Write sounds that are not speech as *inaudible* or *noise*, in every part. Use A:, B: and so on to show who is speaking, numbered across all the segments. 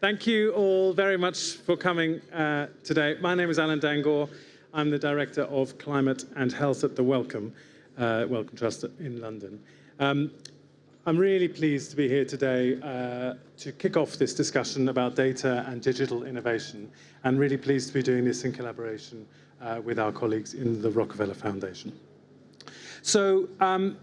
A: Thank you all very much for coming uh, today. My name is Alan Dangour. I'm the Director of Climate and Health at the Wellcome, uh, Wellcome Trust in London. Um, I'm really pleased to be here today uh, to kick off this discussion about data and digital innovation, and really pleased to be doing this in collaboration uh, with our colleagues in the Rockefeller Foundation. So, um,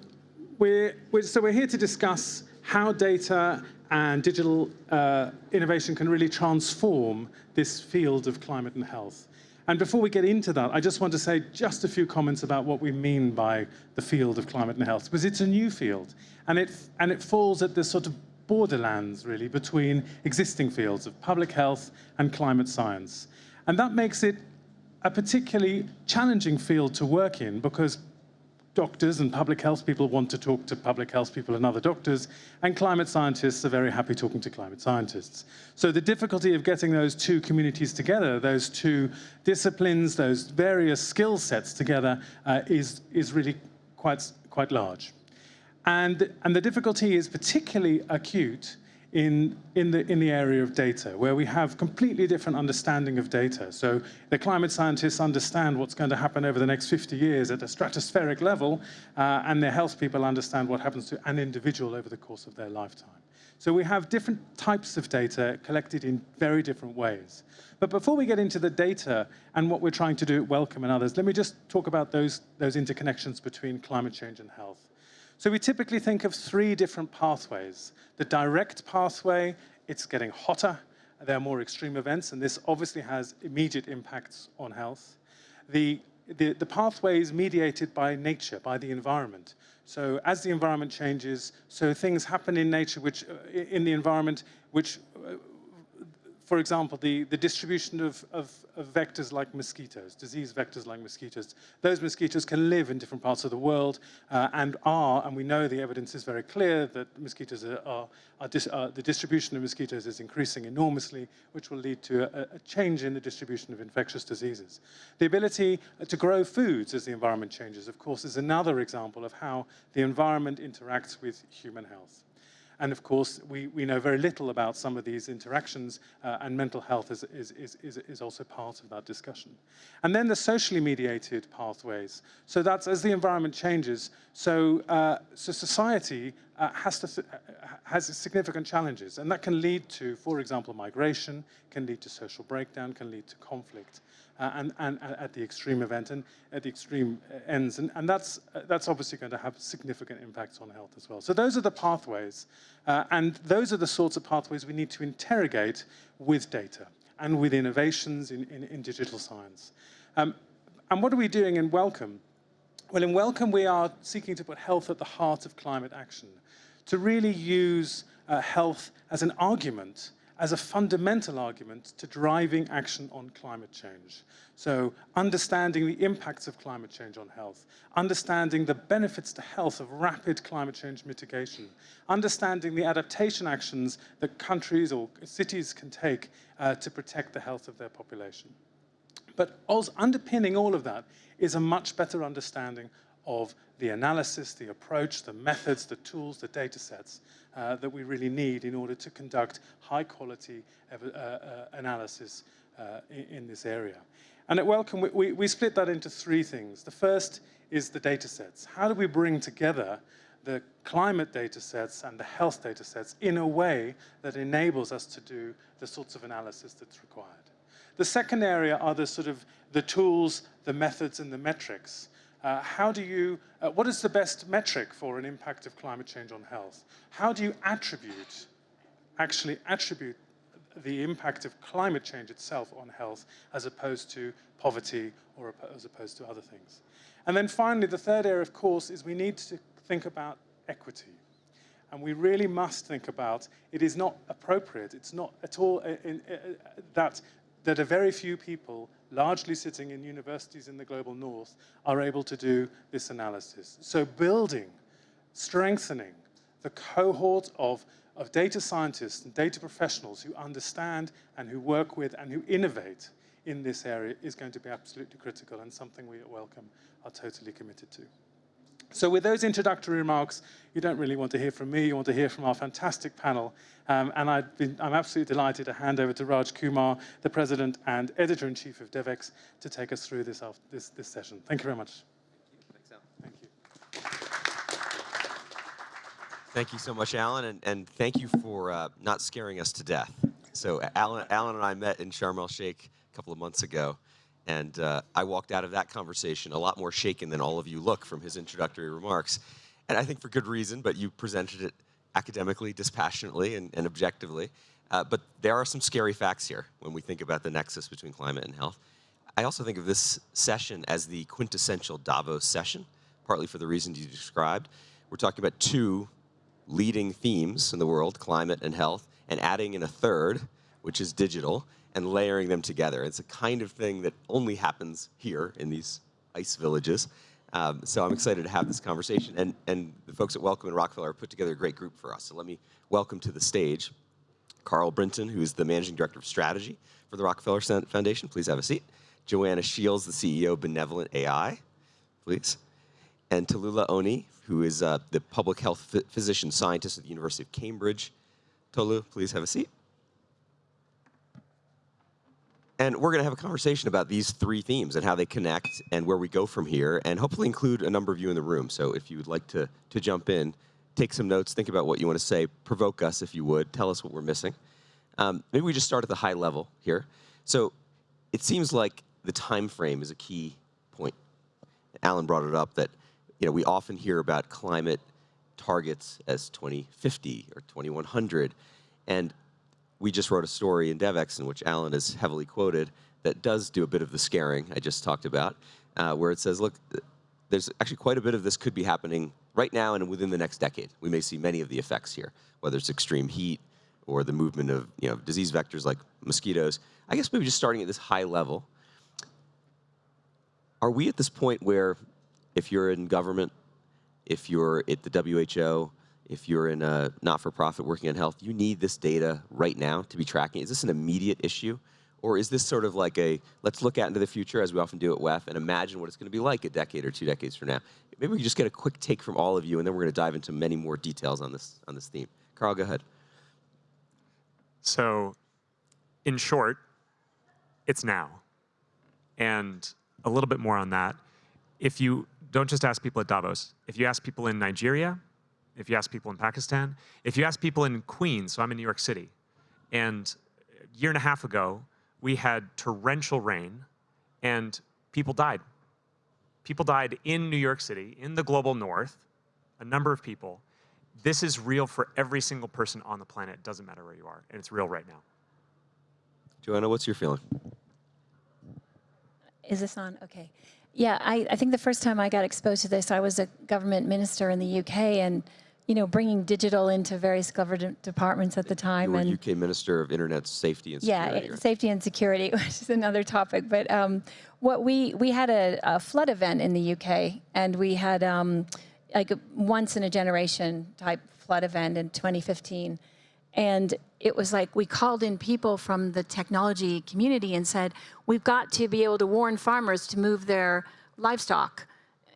A: we're, we're, so we're here to discuss how data and digital uh, innovation can really transform this field of climate and health. And before we get into that, I just want to say just a few comments about what we mean by the field of climate and health, because it's a new field, and it, and it falls at this sort of borderlands, really, between existing fields of public health and climate science. And that makes it a particularly challenging field to work in, because doctors and public health people want to talk to public health people and other doctors, and climate scientists are very happy talking to climate scientists. So the difficulty of getting those two communities together, those two disciplines, those various skill sets together, uh, is, is really quite, quite large. And, and the difficulty is particularly acute in, in, the, in the area of data, where we have completely different understanding of data. So the climate scientists understand what's going to happen over the next 50 years at a stratospheric level, uh, and the health people understand what happens to an individual over the course of their lifetime. So we have different types of data collected in very different ways. But before we get into the data and what we're trying to do at Wellcome and others, let me just talk about those, those interconnections between climate change and health. So we typically think of three different pathways. The direct pathway, it's getting hotter, there are more extreme events, and this obviously has immediate impacts on health. The, the, the pathway is mediated by nature, by the environment. So as the environment changes, so things happen in nature, which uh, in the environment, which uh, for example, the, the distribution of, of, of, vectors like mosquitoes, disease vectors like mosquitoes, those mosquitoes can live in different parts of the world uh, and are, and we know the evidence is very clear that mosquitoes are, are, are dis, uh, the distribution of mosquitoes is increasing enormously, which will lead to a, a, change in the distribution of infectious diseases. The ability to grow foods as the environment changes, of course, is another example of how the environment interacts with human health. And of course, we, we know very little about some of these interactions, uh, and mental health is, is, is, is also part of that discussion. And then the socially mediated pathways. So that's as the environment changes, so, uh, so society uh, has, to uh, has significant challenges, and that can lead to, for example, migration, can lead to social breakdown, can lead to conflict and, and, and, at the extreme event and at the extreme uh, ends. And, and that's, uh, that's obviously going to have significant impacts on health as well. So those are the pathways. Uh, and those are the sorts of pathways we need to interrogate with data and with innovations in, in, in digital science. Um, and what are we doing in Wellcome? Well, in Wellcome, we are seeking to put health at the heart of climate action, to really use uh, health as an argument as a fundamental argument to driving action on climate change. So understanding the impacts of climate change on health, understanding the benefits to health of rapid climate change mitigation, understanding the adaptation actions that countries or cities can take uh, to protect the health of their population. But also underpinning all of that is a much better understanding of the analysis, the approach, the methods, the tools, the data sets uh, that we really need in order to conduct high quality uh, uh, analysis uh, in, in, this area. And at Wellcome, we, we, we split that into three things. The first is the data sets. How do we bring together the climate data sets and the health data sets in a way that enables us to do the sorts of analysis that's required. The second area are the sort of the tools, the methods, and the metrics uh, how do you, uh, what is the best metric for an impact of climate change on health? How do you attribute, actually attribute the impact of climate change itself on health as opposed to poverty or as opposed to other things? And then finally, the third area, of course, is we need to think about equity. And we really must think about, it is not appropriate, it's not at all in, in, in, that that a very few people, largely sitting in universities in the global north, are able to do this analysis. So building, strengthening the cohort of, of data scientists and data professionals who understand and who work with and who innovate in this area is going to be absolutely critical and something we at are totally committed to. So with those introductory remarks, you don't really want to hear from me, you want to hear from our fantastic panel. Um, and i am absolutely delighted to hand over to Raj Kumar, the President and Editor-in-Chief of DevEx, to take us through this, this, this session. Thank you very much.
B: Thank you. Thank you so much, Alan, and, and thank you for uh, not scaring us to death. So Alan, Alan and I met in Sharm el-Sheikh a couple of months ago, and uh, I walked out of that conversation a lot more shaken than all of you look from his introductory remarks. And I think for good reason, but you presented it academically, dispassionately, and, and objectively. Uh, but there are some scary facts here when we think about the nexus between climate and health. I also think of this session as the quintessential Davos session, partly for the reasons you described. We're talking about two leading themes in the world, climate and health, and adding in a third, which is digital, and layering them together. It's a kind of thing that only happens here in these ice villages. Um, so I'm excited to have this conversation. And, and the folks at Wellcome and Rockefeller put together a great group for us. So let me welcome to the stage Carl Brinton, who is the Managing Director of Strategy for the Rockefeller Foundation. Please have a seat. Joanna Shields, the CEO of Benevolent AI. Please. And Tolullah Oni, who is uh, the Public Health Physician Scientist at the University of Cambridge. Tolu, please have a seat. And we're going to have a conversation about these three themes and how they connect and where we go from here, and hopefully include a number of you in the room. So if you would like to, to jump in, take some notes, think about what you want to say, provoke us if you would, tell us what we're missing. Um, maybe we just start at the high level here. So it seems like the time frame is a key point. Alan brought it up that you know, we often hear about climate targets as 2050 or 2100. And we just wrote a story in DevEx in which Alan is heavily quoted that does do a bit of the scaring I just talked about, uh, where it says, look, there's actually quite a bit of this could be happening right now and within the next decade. We may see many of the effects here, whether it's extreme heat or the movement of you know, disease vectors like mosquitoes. I guess maybe just starting at this high level, are we at this point where if you're in government, if you're at the WHO, if you're in a not-for-profit working on health, you need this data right now to be tracking. Is this an immediate issue? Or is this sort of like a, let's look out into the future as we often do at WEF and imagine what it's gonna be like a decade or two decades from now. Maybe we can just get a quick take from all of you and then we're gonna dive into many more details on this, on this theme. Carl, go ahead.
C: So in short, it's now. And a little bit more on that. If you don't just ask people at Davos, if you ask people in Nigeria, if you ask people in Pakistan, if you ask people in Queens, so I'm in New York City, and a year and a half ago, we had torrential rain and people died. People died in New York City, in the global north, a number of people. This is real for every single person on the planet. It doesn't matter where you are, and it's real right now.
B: Joanna, what's your feeling?
D: Is this on? Okay. Yeah, I, I think the first time I got exposed to this, I was a government minister in the UK, and you know, bringing digital into various government departments at the time.
B: You were
D: and
B: UK Minister of Internet Safety and
D: Security. Yeah, right? safety and security, *laughs* which is another topic. But um, what we we had a, a, flood event in the UK, and we had um, like a once in a generation type flood event in 2015. And it was like we called in people from the technology community and said, we've got to be able to warn farmers to move their livestock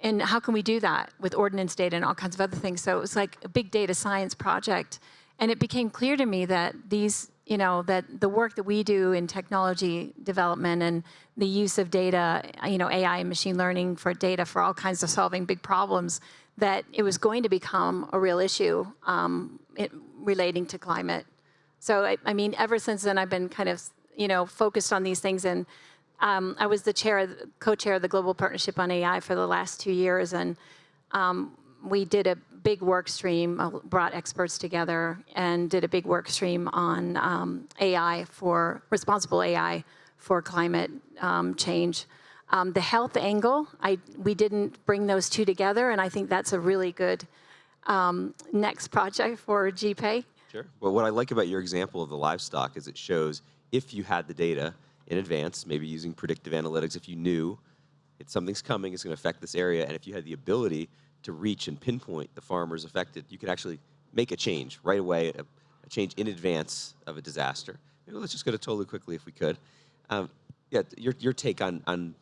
D: and how can we do that with Ordnance data and all kinds of other things? So it was like a big data science project. And it became clear to me that these, you know, that the work that we do in technology development and the use of data, you know, AI and machine learning for data for all kinds of solving big problems, that it was going to become a real issue um, it, relating to climate. So, I, I mean, ever since then, I've been kind of, you know, focused on these things and um, I was the chair, co-chair of the Global Partnership on AI for the last two years, and um, we did a big work stream, uh, brought experts together, and did a big work stream on um, AI for responsible AI for climate um, change. Um, the health angle, I, we didn't bring those two together, and I think that's a really good um, next project for GPAI.
B: Sure. Well, what I like about your example of the livestock is it shows if you had the data, in advance, maybe using predictive analytics, if you knew it's something's coming, it's going to affect this area, and if you had the ability to reach and pinpoint the farmers affected, you could actually make a change right away, a, a change in advance of a disaster. Maybe let's just go to Tolu quickly if we could. Um, yeah, your, your take on, on,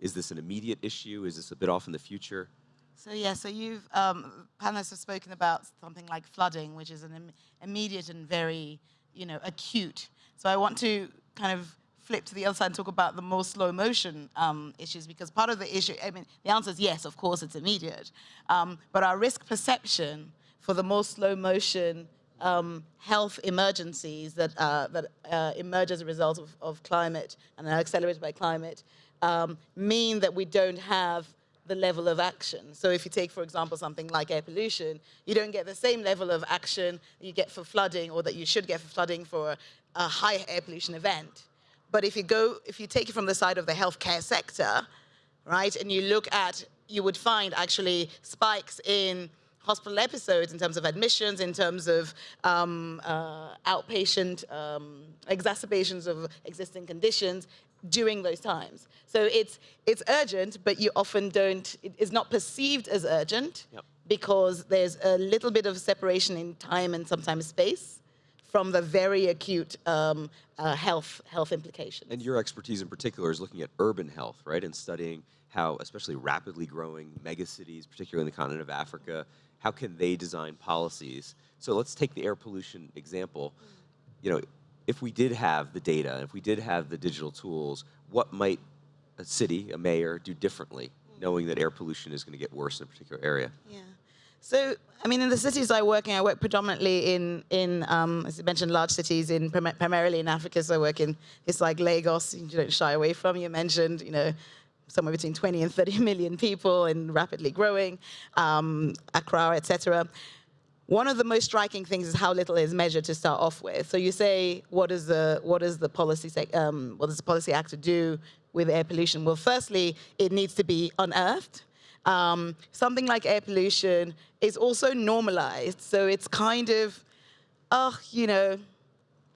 B: is this an immediate issue? Is this a bit off in the future?
E: So yeah, so you've, um, panelists have spoken about something like flooding, which is an Im immediate and very, you know, acute. So I want to kind of flip to the other side and talk about the more slow motion um, issues because part of the issue, I mean, the answer is yes, of course it's immediate. Um, but our risk perception for the more slow motion um, health emergencies that, uh, that uh, emerge as a result of, of, climate and are accelerated by climate um, mean that we don't have the level of action. So if you take, for example, something like air pollution, you don't get the same level of action you get for flooding or that you should get for flooding for a high air pollution event. But if you go, if you take it from the side of the healthcare sector, right, and you look at, you would find actually spikes in hospital episodes in terms of admissions, in terms of um, uh, outpatient um, exacerbations of existing conditions during those times. So it's, it's urgent, but you often don't, it is not perceived as urgent yep. because there's a little bit of separation in time and sometimes space from the very acute um, uh, health, health implications.
B: And your expertise in particular is looking at urban health, right? And studying how especially rapidly growing megacities, particularly in the continent of Africa, how can they design policies? So let's take the air pollution example. You know, if we did have the data, if we did have the digital tools, what might a city, a mayor, do differently, knowing that air pollution is going to get worse in a particular area?
E: Yeah. So, I mean, in the cities I work in, I work predominantly in, in um, as you mentioned, large cities, in primarily in Africa. So I work in, it's like Lagos, you don't shy away from. You mentioned, you know, somewhere between 20 and 30 *laughs* million people and rapidly growing, um, Accra, etc. One of the most striking things is how little is measured to start off with. So you say, what is the what is the policy um, what does the policy act to do with air pollution? Well, firstly, it needs to be unearthed. Um, something like air pollution is also normalized. So it's kind of, oh, you know,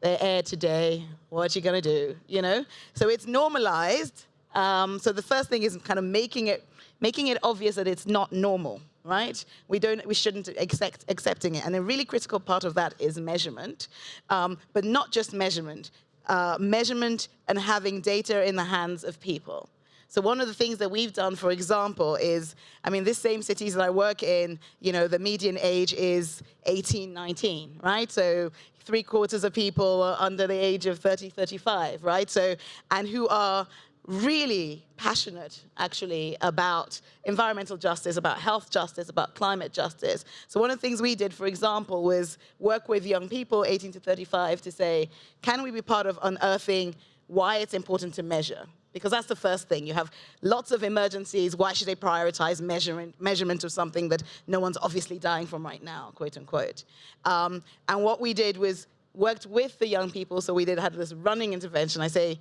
E: the air today, what are you gonna do, you know? So it's normalized. Um, so the first thing is kind of making it, making it obvious that it's not normal, right? We don't, we shouldn't accept accepting it. And a really critical part of that is measurement, um, but not just measurement, uh, measurement and having data in the hands of people. So one of the things that we've done, for example, is, I mean, this same cities that I work in, you know, the median age is 18, 19, right? So three quarters of people are under the age of 30, 35, right? So, and who are really passionate, actually, about environmental justice, about health justice, about climate justice. So one of the things we did, for example, was work with young people, 18 to 35, to say, can we be part of unearthing why it's important to measure? Because that's the first thing. You have lots of emergencies. Why should they prioritize measurement, measurement of something that no one's obviously dying from right now, quote unquote. Um, and what we did was worked with the young people. So we did had this running intervention. I say,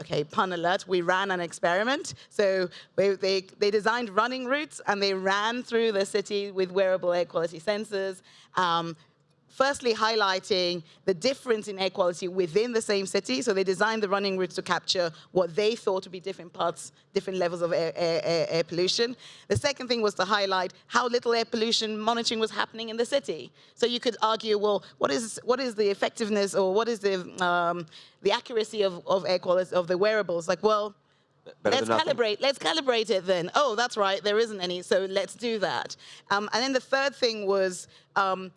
E: okay, pun alert, we ran an experiment. So they, they, they, designed running routes and they ran through the city with wearable air quality sensors. Um, firstly highlighting the difference in air quality within the same city. So they designed the running routes to capture what they thought to be different parts, different levels of air, air, air, pollution. The second thing was to highlight how little air pollution monitoring was happening in the city. So you could argue, well, what is, what is the effectiveness or what is the, um, the accuracy of, of air quality, of the wearables? Like, well, Better let's calibrate. Let's calibrate it then. Oh, that's right. There isn't any, so let's do that. Um, and then the third thing was um,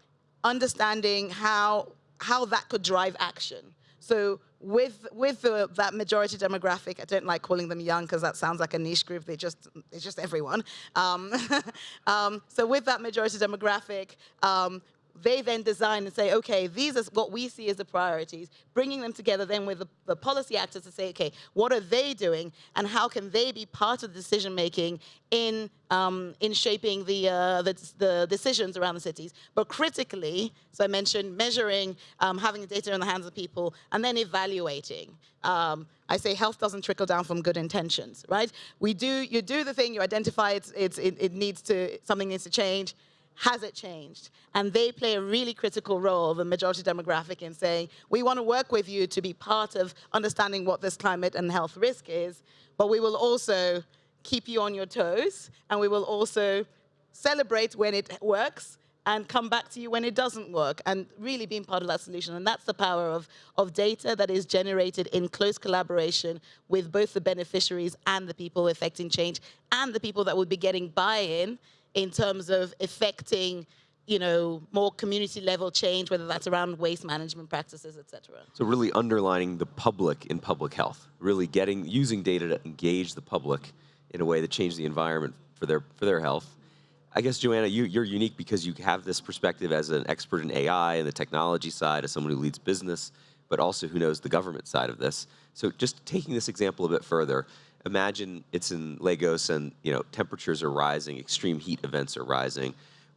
E: understanding how, how that could drive action. So with, with the, that majority demographic, I don't like calling them young because that sounds like a niche group. They just, it's just everyone. Um, *laughs* um, so with that majority demographic, um, they then design and say, okay, these are what we see as the priorities, bringing them together then with the, the, policy actors to say, okay, what are they doing and how can they be part of the decision making in, um, in shaping the, uh, the, the, decisions around the cities. But critically, so I mentioned measuring, um, having the data in the hands of people, and then evaluating. Um, I say health doesn't trickle down from good intentions, right? We do, you do the thing, you identify it's, it's, it, it needs to, something needs to change, has it changed? And they play a really critical role, the majority demographic, in saying, we want to work with you to be part of understanding what this climate and health risk is, but we will also keep you on your toes, and we will also celebrate when it works and come back to you when it doesn't work and really being part of that solution. And that's the power of, of data that is generated in close collaboration with both the beneficiaries and the people affecting change and the people that would be getting buy-in in terms of affecting, you know, more community level change, whether that's around waste management practices, et cetera.
B: So really underlining the public in public health, really getting using data to engage the public in a way that changes the environment for their for their health. I guess Joanna, you, you're unique because you have this perspective as an expert in AI and the technology side, as someone who leads business, but also who knows the government side of this. So just taking this example a bit further, imagine it's in Lagos and you know temperatures are rising, extreme heat events are rising.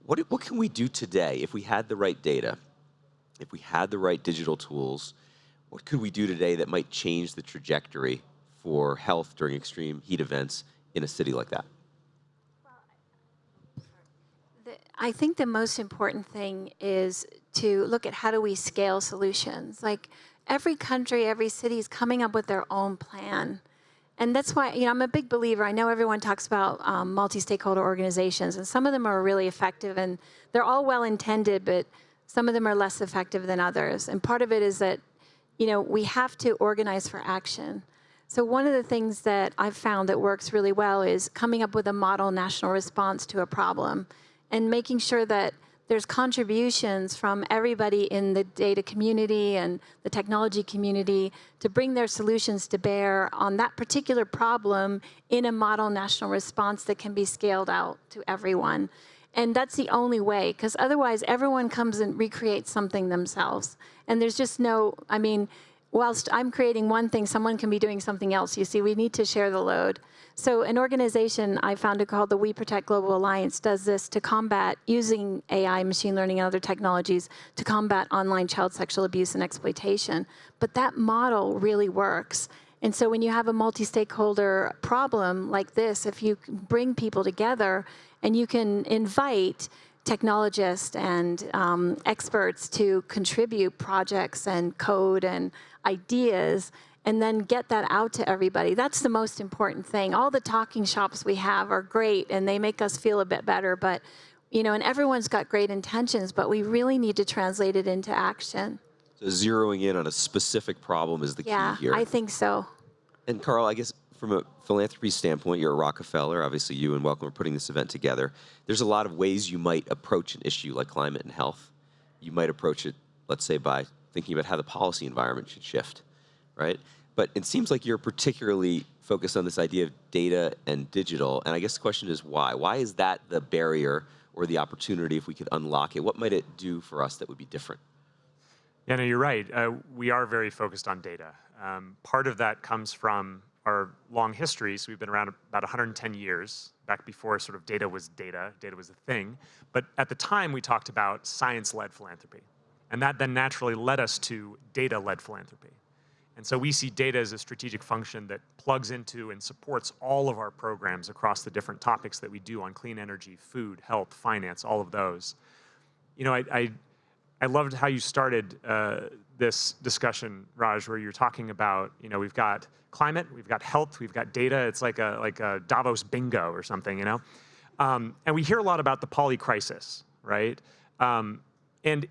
B: What, what can we do today if we had the right data, if we had the right digital tools, what could we do today that might change the trajectory for health during extreme heat events in a city like that?
D: I think the most important thing is to look at how do we scale solutions. Like every country, every city is coming up with their own plan. And that's why, you know, I'm a big believer. I know everyone talks about um, multi-stakeholder organizations, and some of them are really effective, and they're all well-intended, but some of them are less effective than others. And part of it is that, you know, we have to organize for action. So one of the things that I've found that works really well is coming up with a model national response to a problem and making sure that there's contributions from everybody in the data community and the technology community to bring their solutions to bear on that particular problem in a model national response that can be scaled out to everyone. And that's the only way, because otherwise everyone comes and recreates something themselves. And there's just no, I mean, whilst I'm creating one thing, someone can be doing something else. You see, we need to share the load. So an organization I founded called the WeProtect Global Alliance does this to combat using AI, machine learning, and other technologies to combat online child sexual abuse and exploitation. But that model really works. And so when you have a multi-stakeholder problem like this, if you bring people together and you can invite technologists and um, experts to contribute projects and code and ideas and then get that out to everybody. That's the most important thing. All the talking shops we have are great and they make us feel a bit better, but you know, and everyone's got great intentions, but we really need to translate it into action.
B: So zeroing in on a specific problem is the
D: Yeah,
B: key here.
D: I think so.
B: And Carl, I guess from a philanthropy standpoint, you're a Rockefeller. Obviously, you and Wellcome are putting this event together. There's a lot of ways you might approach an issue like climate and health. You might approach it, let's say, by thinking about how the policy environment should shift, right? But it seems like you're particularly focused on this idea of data and digital. And I guess the question is why? Why is that the barrier or the opportunity if we could unlock it? What might it do for us that would be different?
C: Yeah, no, you're right. Uh, we are very focused on data. Um, part of that comes from our long history. So we've been around about 110 years, back before sort of data was data, data was a thing. But at the time, we talked about science-led philanthropy. And that then naturally led us to data-led philanthropy. And so we see data as a strategic function that plugs into and supports all of our programs across the different topics that we do on clean energy, food, health, finance, all of those. You know, I, I, I loved how you started uh, this discussion, Raj, where you're talking about, you know, we've got climate, we've got health, we've got data. It's like a, like a Davos bingo or something, you know? Um, and we hear a lot about the poly crisis, right? Um, and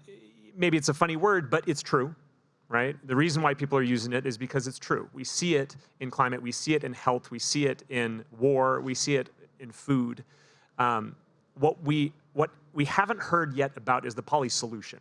C: maybe it's a funny word, but it's true, right? The reason why people are using it is because it's true. We see it in climate, we see it in health, we see it in war, we see it in food. Um, what, we, what we haven't heard yet about is the poly solution.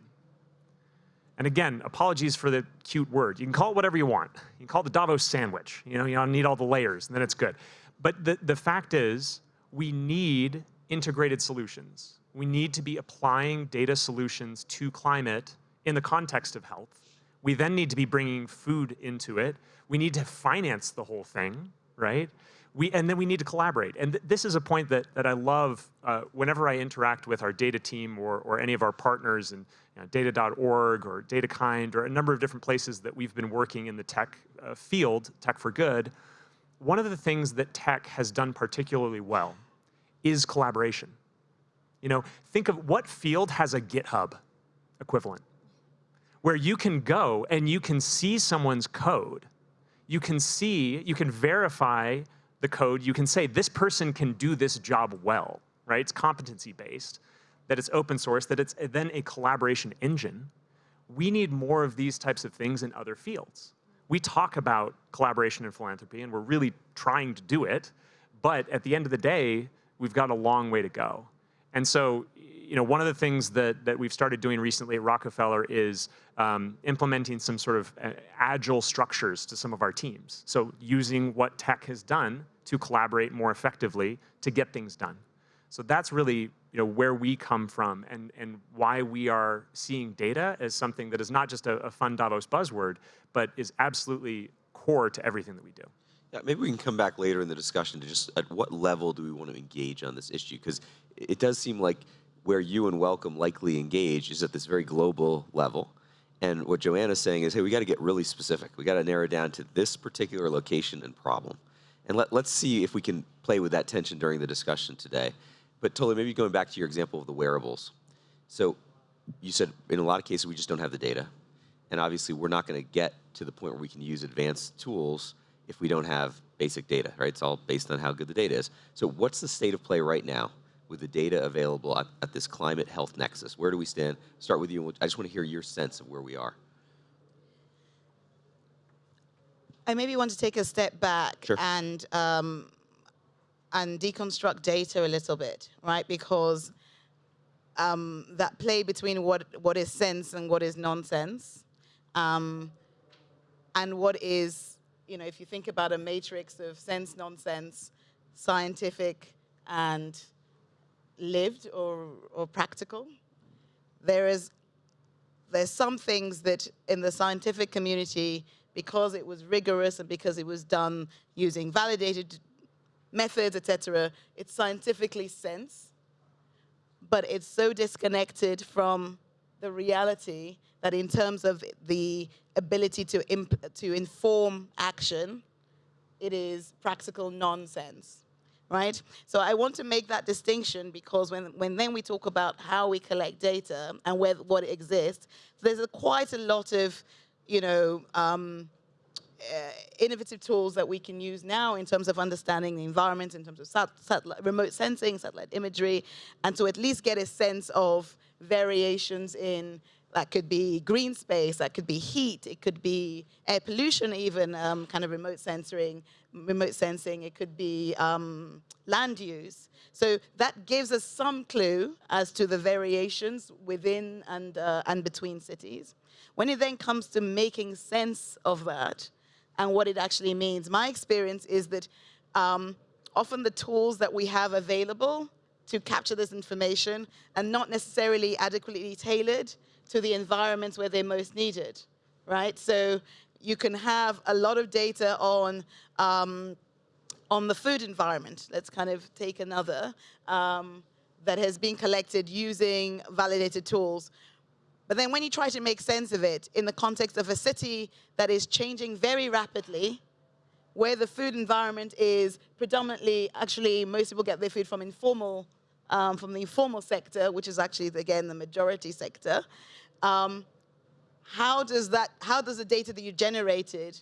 C: And again, apologies for the cute word. You can call it whatever you want. You can call it the Davos sandwich. You know, you don't need all the layers, and then it's good. But the, the fact is, we need integrated solutions. We need to be applying data solutions to climate in the context of health. We then need to be bringing food into it. We need to finance the whole thing, right? We, and then we need to collaborate. And th this is a point that, that I love uh, whenever I interact with our data team or, or any of our partners in you know, data.org or DataKind or a number of different places that we've been working in the tech uh, field, Tech for Good. One of the things that tech has done particularly well is collaboration. You know, think of what field has a GitHub equivalent where you can go and you can see someone's code. You can see, you can verify the code. You can say, this person can do this job well, right? It's competency based, that it's open source, that it's then a collaboration engine. We need more of these types of things in other fields. We talk about collaboration and philanthropy, and we're really trying to do it, but at the end of the day, we've got a long way to go. And so, you know, one of the things that, that we've started doing recently at Rockefeller is um, implementing some sort of uh, agile structures to some of our teams. So using what tech has done to collaborate more effectively to get things done. So that's really you know, where we come from and, and why we are seeing data as something that is not just a, a fun Davos buzzword, but is absolutely core to everything that we do.
B: Yeah, maybe we can come back later in the discussion to just at what level do we want to engage on this issue? Because it does seem like where you and Wellcome likely engage is at this very global level. And what Joanna's saying is, hey, we got to get really specific. We got to narrow down to this particular location and problem. And let, let's see if we can play with that tension during the discussion today. But Tolu, maybe going back to your example of the wearables. So you said in a lot of cases we just don't have the data. And obviously we're not going to get to the point where we can use advanced tools if we don't have basic data, right? It's all based on how good the data is. So what's the state of play right now with the data available at, at this climate health nexus? Where do we stand? Start with you. I just want to hear your sense of where we are.
E: I maybe want to take a step back
B: Sure.
E: and um, and deconstruct data a little bit, right? Because um, that play between what what is sense and what is nonsense, um, and what is, you know, if you think about a matrix of sense, nonsense, scientific, and lived or or practical, there is there's some things that in the scientific community, because it was rigorous and because it was done using validated methods, etc., it's scientifically sense, but it's so disconnected from the reality that in terms of the ability to, to inform action, it is practical nonsense, right? So I want to make that distinction because when, when then we talk about how we collect data and where, what exists, there's a, quite a lot of, you know, um, innovative tools that we can use now in terms of understanding the environment, in terms of sat satellite, remote sensing, satellite imagery, and to at least get a sense of variations in that could be green space, that could be heat, it could be air pollution even, um, kind of remote sensing, remote sensing, it could be um, land use. So that gives us some clue as to the variations within and, uh, and between cities. When it then comes to making sense of that, and what it actually means. My experience is that um, often the tools that we have available to capture this information are not necessarily adequately tailored to the environments where they're most needed, right? So you can have a lot of data on um, on the food environment. Let's kind of take another um, that has been collected using validated tools. But then when you try to make sense of it in the context of a city that is changing very rapidly, where the food environment is predominantly, actually, most people get their food from informal, um, from the informal sector, which is actually, again, the majority sector. Um, how does that, how does the data that you generated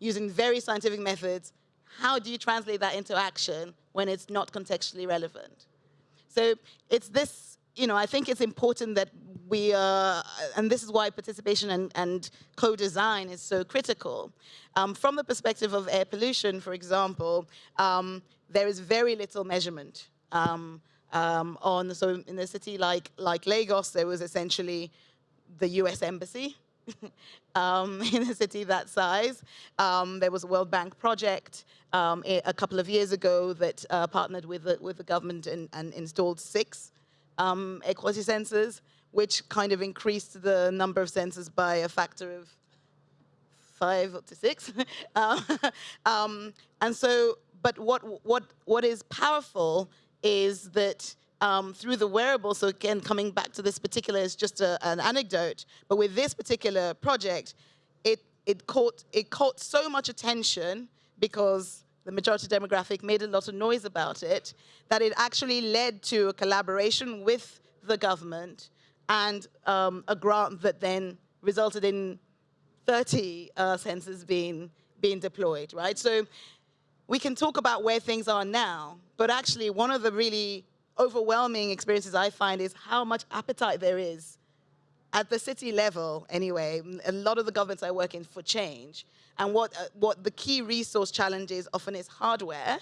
E: using very scientific methods, how do you translate that into action when it's not contextually relevant? So it's this, you know, I think it's important that we, uh, and this is why participation and, and co-design is so critical. Um, from the perspective of air pollution, for example, um, there is very little measurement. Um, um on, so in a city like, like Lagos, there was essentially the US Embassy *laughs* um, *laughs* in a city that size. Um, there was a World Bank project um, a couple of years ago that uh, partnered with the, with the government and, and installed six um, air quality sensors which kind of increased the number of sensors by a factor of five to six. um, *laughs* um, and so, but what, what, what is powerful is that um, through the wearable, so again, coming back to this particular is just a, an anecdote, but with this particular project, it, it, caught, it caught so much attention because the majority demographic made a lot of noise about it, that it actually led to a collaboration with the government and um, a grant that then resulted in 30 uh, sensors being, being deployed, right? So we can talk about where things are now, but actually one of the really overwhelming experiences I find is how much appetite there is at the city level anyway, a lot of the governments I work in for change. And what, uh, what the key resource challenge is often is hardware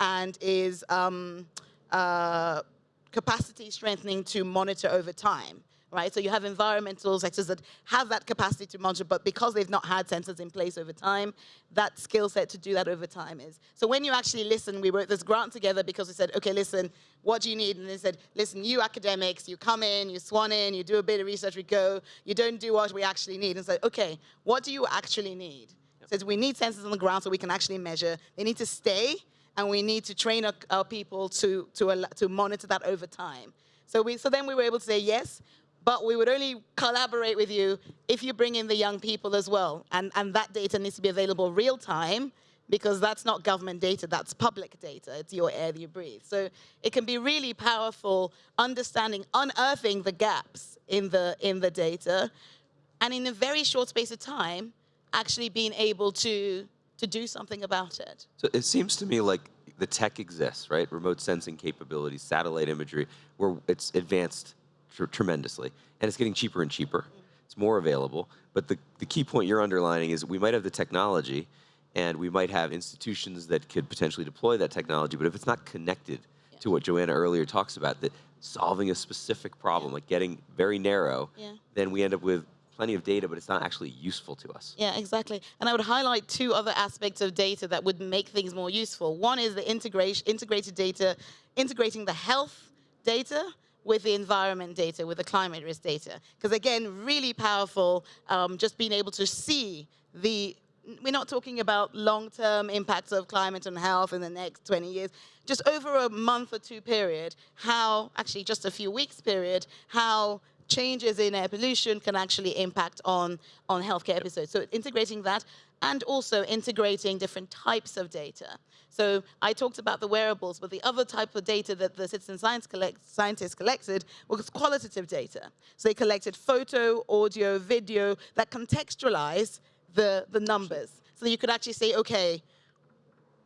E: and is um, uh, capacity strengthening to monitor over time right? So you have environmental sectors that have that capacity to monitor, but because they've not had sensors in place over time, that skill set to do that over time is. So when you actually listen, we wrote this grant together because we said, okay, listen, what do you need? And they said, listen, you academics, you come in, you swan in, you do a bit of research, we go, you don't do what we actually need. And said, okay, what do you actually need? Yep. Says we need sensors on the ground so we can actually measure. They need to stay, and we need to train our, our people to, to, to monitor that over time. So, we, so then we were able to say, yes, but we would only collaborate with you if you bring in the young people as well. And, and that data needs to be available real time because that's not government data, that's public data. It's your air that you breathe. So it can be really powerful understanding, unearthing the gaps in the, in the data, and in a very short space of time, actually being able to, to do something about it.
B: So it seems to me like the tech exists, right? Remote sensing capabilities, satellite imagery, where it's advanced tr tremendously. And it's getting cheaper and cheaper. It's more available. But the, the key point you're underlining is we might have the technology and we might have institutions that could potentially deploy that technology, but if it's not connected yeah. to what Joanna earlier talks about, that solving a specific problem, like getting very narrow, yeah. then we end up with plenty of data, but it's not actually useful to us.
E: Yeah, exactly. And I would highlight two other aspects of data that would make things more useful. One is the integration, integrated data, integrating the health data with the environment data, with the climate risk data. Because again, really powerful, um, just being able to see the, we're not talking about long-term impacts of climate and health in the next 20 years, just over a month or two period, how, actually just a few weeks period, how changes in air pollution can actually impact on, on healthcare episodes. So integrating that and also integrating different types of data. So I talked about the wearables, but the other type of data that the citizen science collect, scientists collected was qualitative data. So they collected photo, audio, video that contextualize the, the numbers. So you could actually say, okay,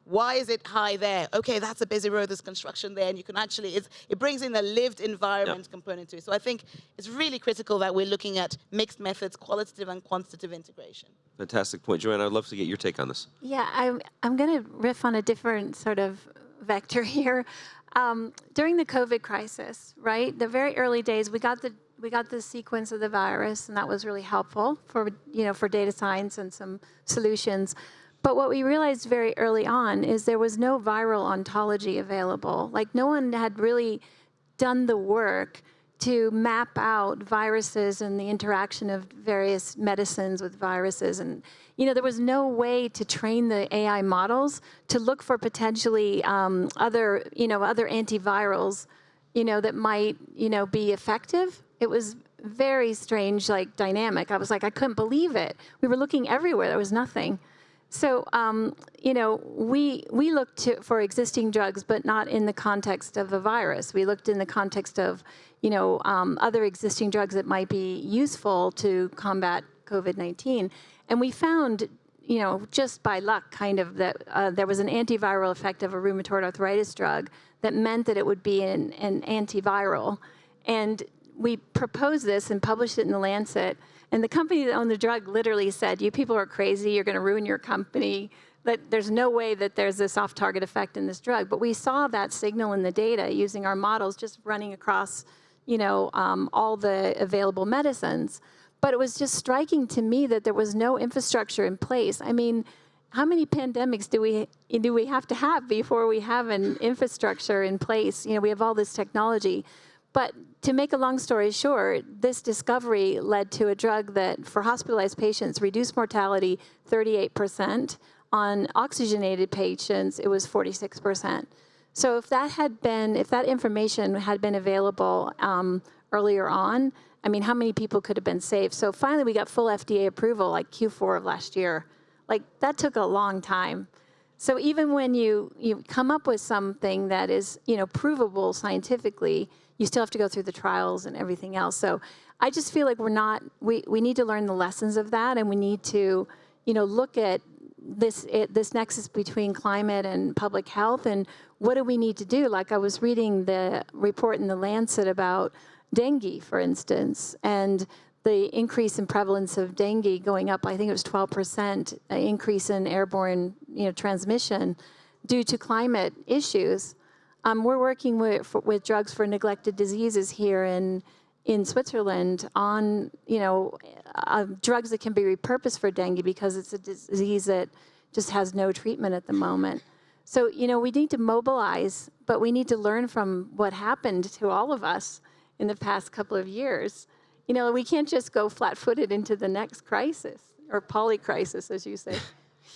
E: why is it high there? Okay, that's a busy road, there's construction there, and you can actually, it brings in a lived environment yep. component to it. So I think it's really critical that we're looking at mixed methods, qualitative and quantitative integration.
B: Fantastic point. Joanne, I'd love to get your take on this.
D: Yeah, I'm, I'm going to riff on a different sort of vector *laughs* here. Um, during the COVID crisis, right, the very early days, we got the we got the sequence of the virus, and that was really helpful for you know for data science and some solutions. But what we realized very early on is there was no viral ontology available. Like no one had really done the work to map out viruses and the interaction of various medicines with viruses. And, you know, there was no way to train the AI models to look for potentially um, other, you know, other antivirals, you know, that might, you know, be effective. It was very strange, like dynamic. I was like, I couldn't believe it. We were looking everywhere, there was nothing. So, um, you know, we, we looked to, for existing drugs, but not in the context of a virus. We looked in the context of, you know, um, other existing drugs that might be useful to combat COVID-19. And we found, you know, just by luck, kind of, that uh, there was an antiviral effect of a rheumatoid arthritis drug that meant that it would be an, an antiviral. And we proposed this and published it in The Lancet. And the company that owned the drug literally said, you people are crazy, you're gonna ruin your company, that there's no way that there's this off-target effect in this drug. But we saw that signal in the data using our models just running across you know, um, all the available medicines. But it was just striking to me that there was no infrastructure in place. I mean, how many pandemics do we do we have to have before we have an infrastructure in place? You know, we have all this technology. But to make a long story short, this discovery led to a drug that, for hospitalized patients, reduced mortality 38%. On oxygenated patients, it was 46%. So if that had been, if that information had been available um, earlier on, I mean, how many people could have been saved? So finally, we got full FDA approval like Q4 of last year. Like that took a long time. So even when you, you come up with something that is, you know, provable scientifically, you still have to go through the trials and everything else. So I just feel like we're not, we, we need to learn the lessons of that and we need to, you know, look at this, it, this nexus between climate and public health and what do we need to do? Like I was reading the report in the Lancet about dengue, for instance, and the increase in prevalence of dengue going up, I think it was 12% increase in airborne you know, transmission due to climate issues. Um, we're working with, for, with drugs for neglected diseases here in in Switzerland on you know uh, drugs that can be repurposed for dengue because it's a disease that just has no treatment at the moment. So you know we need to mobilize, but we need to learn from what happened to all of us in the past couple of years. You know we can't just go flat-footed into the next crisis or polycrisis, as you say.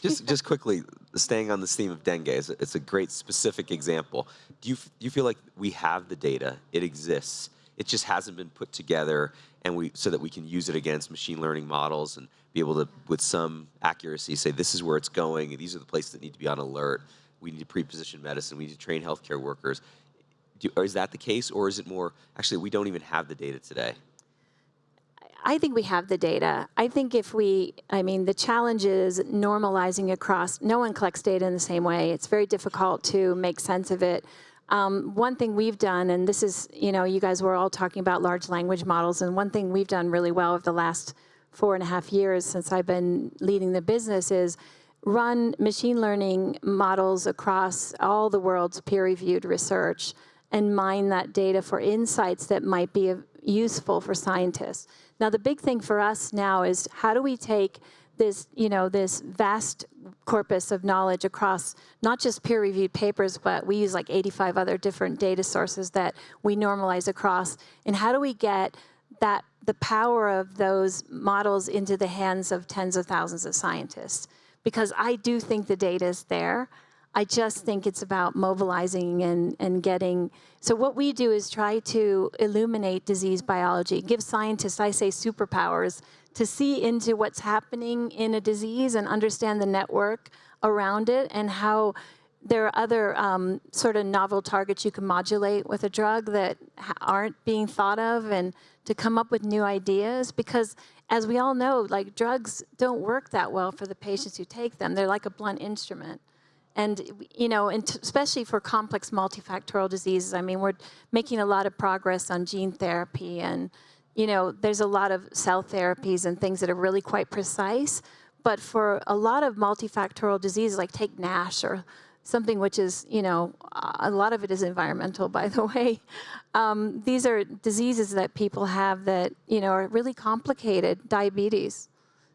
B: Just, *laughs* just quickly, staying on this theme of dengue, it's a, it's a great specific example. Do you, do you feel like we have the data? It exists. It just hasn't been put together, and we so that we can use it against machine learning models and be able to, with some accuracy, say this is where it's going. These are the places that need to be on alert. We need to pre-position medicine. We need to train healthcare workers. Do, is that the case, or is it more actually we don't even have the data today?
D: I think we have the data. I think if we, I mean, the challenge is normalizing across, no one collects data in the same way. It's very difficult to make sense of it. Um, one thing we've done, and this is, you know, you guys were all talking about large language models, and one thing we've done really well over the last four and a half years since I've been leading the business is run machine learning models across all the world's peer-reviewed research and mine that data for insights that might be useful for scientists. Now, the big thing for us now is how do we take this, you know, this vast corpus of knowledge across not just peer-reviewed papers, but we use like 85 other different data sources that we normalize across. And how do we get that the power of those models into the hands of tens of thousands of scientists? Because I do think the data is there. I just think it's about mobilizing and, and getting, so what we do is try to illuminate disease biology, give scientists, I say superpowers, to see into what's happening in a disease and understand the network around it and how there are other um, sort of novel targets you can modulate with a drug that aren't being thought of and to come up with new ideas because as we all know, like drugs don't work that well for the patients who take them. They're like a blunt instrument. And, you know, and especially for complex multifactorial diseases, I mean, we're making a lot of progress on gene therapy and, you know, there's a lot of cell therapies and things that are really quite precise. But for a lot of multifactorial diseases, like take NASH or something which is, you know, a lot of it is environmental, by the *laughs* way. Um, these are diseases that people have that, you know, are really complicated, diabetes,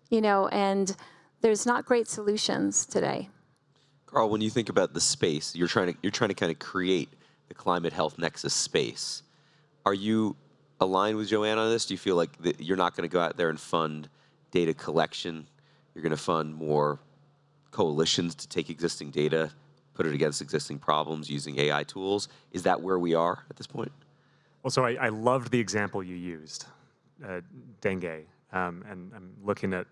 D: you know, and there's not great solutions today.
B: Carl, when you think about the space, you're trying to you're trying to kind of create the climate health nexus space. Are you aligned with Joanne on this? Do you feel like you're not going to go out there and fund data collection? You're going to fund more coalitions to take existing data, put it against existing problems using AI tools. Is that where we are at this point?
C: Well, so I, I loved the example you used, uh, dengue, um, and I'm looking at